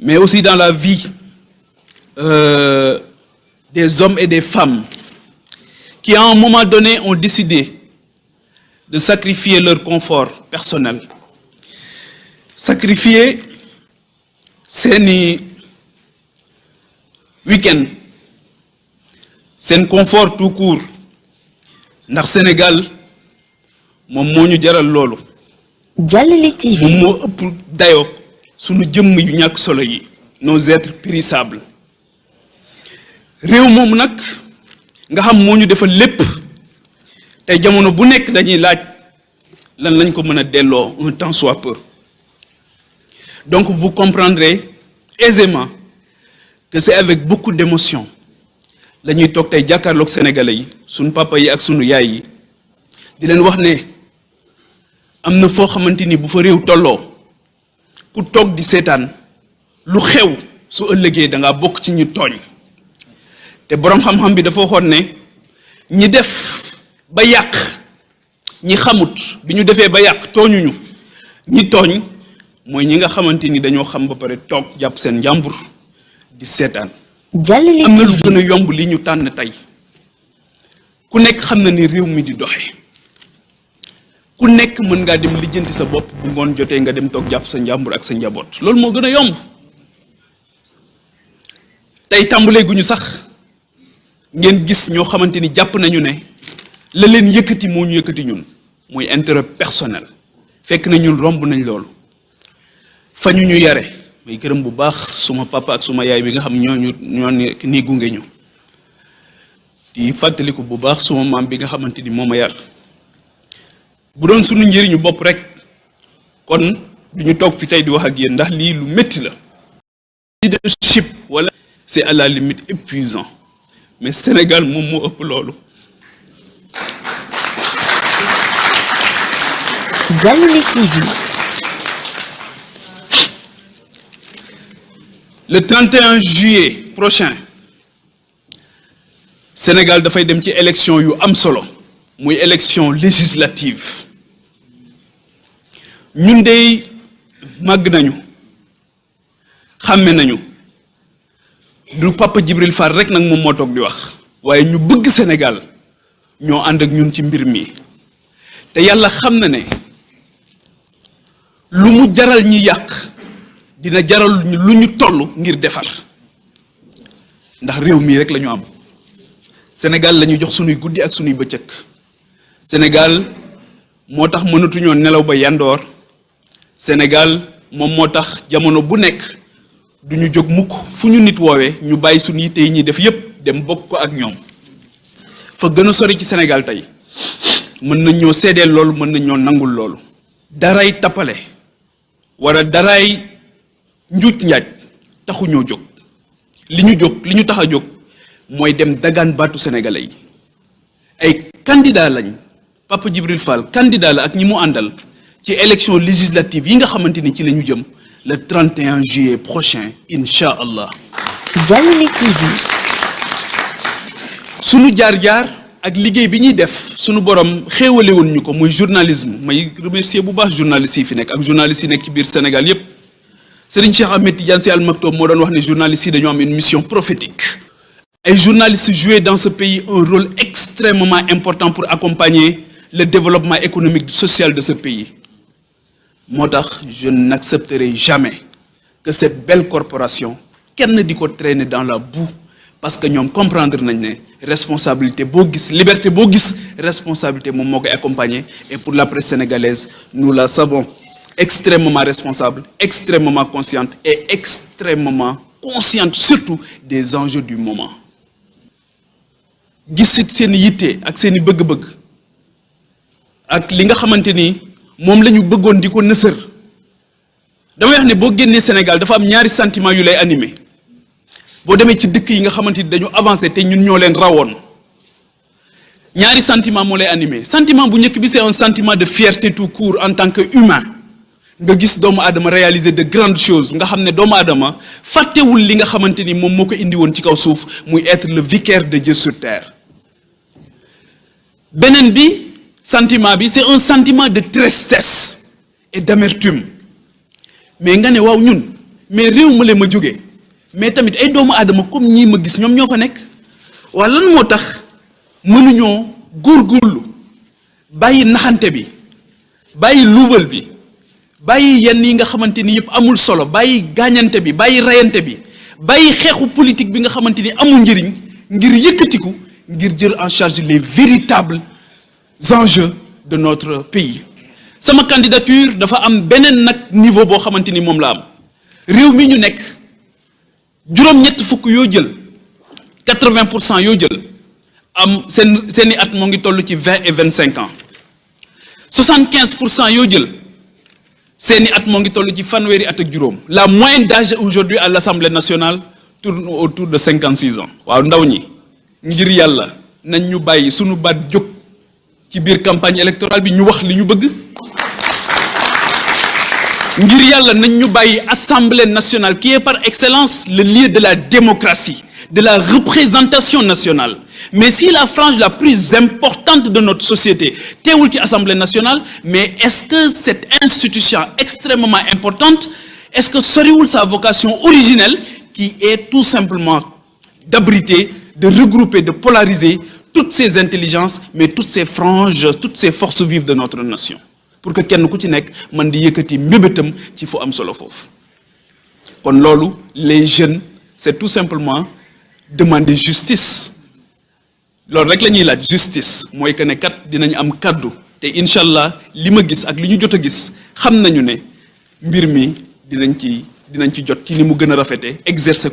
mais aussi dans la vie euh, des hommes et des femmes qui, à un moment donné, ont décidé de sacrifier leur confort personnel, sacrifier seeni week-end seen confort tout court ndax Sénégal moom moo ñu jaral loolu. Jàllale TV moom moo ëpp dayoo sunu jëmm yu ñàkk solo yi nos êtres périssables réew moom nag nga xam moo ñu defal lépp tey jamono bu nekk dañuy laaj lan lañ ko mën a un temps soit peu. Donc vous comprendrez aisément que c'est avec beaucoup d'émotion la ñuy toog tey jàkkaarloog sénégalais yi sunu papa yi ak sunu yaay yi di leen wax ne am na foo ni bu fa réew tolloo ku toog di seetaan lu xew su ëllëgee da ngaa bokk ci ñu tooñ. Te boroom xam-xam bi dafa waxoon ne ñi def ba yàq ñi xamut bi ñu defee ba yàq tooñuñu. Ñi tooñ mooy ñi nga xamante ni dañoo xam ba pare toog jàpp seen njàmbur di seetaan. Jàllale am na lu TV. gën a yomb li ñu tànn tey. Ku nekk xam na ni réew mi di doxe ku nekk mën ngaa dem lijjanti sa bopp bu ngoon jotee nga dem toog jàpp sa njàmbur ak sa njaboot. Loolu moo gën a yomb. Tey tàmbalee gu ñu sax ngeen gis ñoo xamante ni jàpp nañu ne la leen yëkkati moo ñu yëkkati ñun muy intérêt personnel. Fekk na ñun romb nañ loolu. Fa ñu ñu yare. May gërëm bu baax suma papa ak suma yaay bi nga xam ñoo ñu ñoo ni gunge ñu. Di fàttaliku bu baax suma maam bi nga xamante ni moo ma yar bu doon suñu njëriñu bopp rek kon du ñu toog fi tey di wax ak yéen ndax lii lu métti la. Leadership wala c'est à la limite épuisant. Mais Sénégal moom moo ëpp loolu. Jàllale TV le 31 juillet prochain Sénégal dafay dem ci élection yu am solo muy élection législative. Ñun dey màgg nañu xàmme nañu. Du Papa Djibril Fall rek nag moom moo toog di wax waaye ñu bëgg Sénégal ñoo ànd ak ñun ci mbir mi. Te yàlla xam na ne lu mu jaral ñi yàq dina jaral lu ñu toll ngir defar. Ndax réew mii rek la ñu am. Sénégal la ñu jox sunuy guddi ak sunuy bëccëg Sénégal moo tax mënatuñoo nelaw ba yandoor Sénégal moom moo tax jamono bu nekk du ñu jóg mukk fu ñu nit woowee ñu bàyyi suñu yitte yi def yépp dem bokk ko ak ñoom. Fa gën a sori ci Sénégal tey mën nañ ñoo loolu mën nangul loolu. Daray tappale wala daray njuuj njaaj taxu ñoo jóg. Li ñu jóg li ñu tax a dem dagaan baatu sénégalais ay candidat lañ Papa Djibril Fall candidat la ak ñi mu àndal ci élection législative yi nga xamante ni ci la ñu jëm le 31 juillet prochain incha allah Jàllale TV sunu jaar-jaar ak liggéey bi ñuy def sunu borom xéewale woon ñu ko muy journalisme. May remercier bu baax journalistes yi fi nekk ak journalistes yi nekk ci biir Sénégal yépp. Serigne Cheikh Ahmed Tidiane Sy Al Maktoum moo doon wax ne journalistes yi dañoo am une mission prophétique. Ay journalistes jouent dans ce pays un rôle extrêmement important pour accompagner le développement économique et social de ce pays. Moo tax je n'accepterai jamais que cette belle corporation kenn di ko traîner dans la boue parce que ñoom comprendre ne responsabilité boo gis liberté boo gis responsabilité koy accompagner. Et pour la presse sénégalaise nous la savons extrêmement responsable extrêmement consciente et extrêmement consciente surtout des enjeux du moment ak li nga xamante ni moom la ñu bëggoon di ko nësër. damay wax ne boo génnee Sénégal dafa am ñaari sentiment yu lay animé. boo demee ci dëkk yi nga xamante ni dañu avancé te ñun ñoo leen rawoon. ñaari sentiment moo lay animé. sentiment bu njëkk bi c'est un sentiment de fierté tout court en tant que humain. nga gis doomu aadama réaliser de grandes choses. nga xam ne doomu aadama fàttewul li nga xamante ni moom moo ko indi woon ci kaw suuf muy être le vicaire de Dieu sur terre. beneen bi sentiment c'est un sentiment de tristesse et d'amertume. Mais nga ne waaw ñun mais réew ma leen ma jógee mais tamit ay doomu aadama comme ñii ma gis ñoom ñoo fa nekk. Lan amul solo bàyyi gaañante bi bàyyi rayante bi politique bi nga xamante ni amul ngir en charge les véritables enjeux de notre pays. Sama candidature dafa am beneen nag niveau boo xamante ni la am. Réew mi ñu nekk juróom-ñett fukk yoo jël quatre-vingt pour jël am seen seeni at ngi ci vingt et vingt cinq ans. soixante-quinze pour cent yoo jël seeni at moo ngi toll ci fanweeri at ak juróom. La moyenne d'âge aujourd'hui à l'Assemblée nationale tourne autour de cinquante six ans. Waaw ndaw ñi ngir nañ ñu sunu baat ci biir campagne électorale li Assemblée nationale qui est par excellence le lieu de la démocratie de la représentation nationale. Mais si la frange la plus importante de notre société teewul ci Assemblée nationale mais est-ce que cette institution extrêmement importante est-ce que soriwul sa vocation originelle qui est tout simplement d'abriter de regrouper de polariser toutes ces intelligences mais toutes ces franges toutes ces forces vives de notre nation. Pour que kenn ku ci nekk man di yëkkati les jeunes c'est tout simplement demander justice. Loolu rek la justice. Mooy que ne te incha a exercer